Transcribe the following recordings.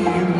yüreğim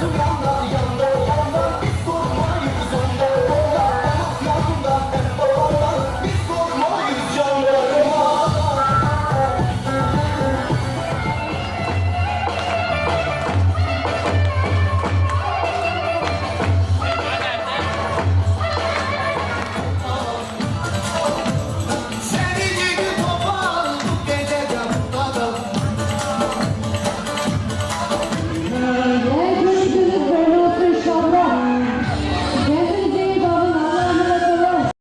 the one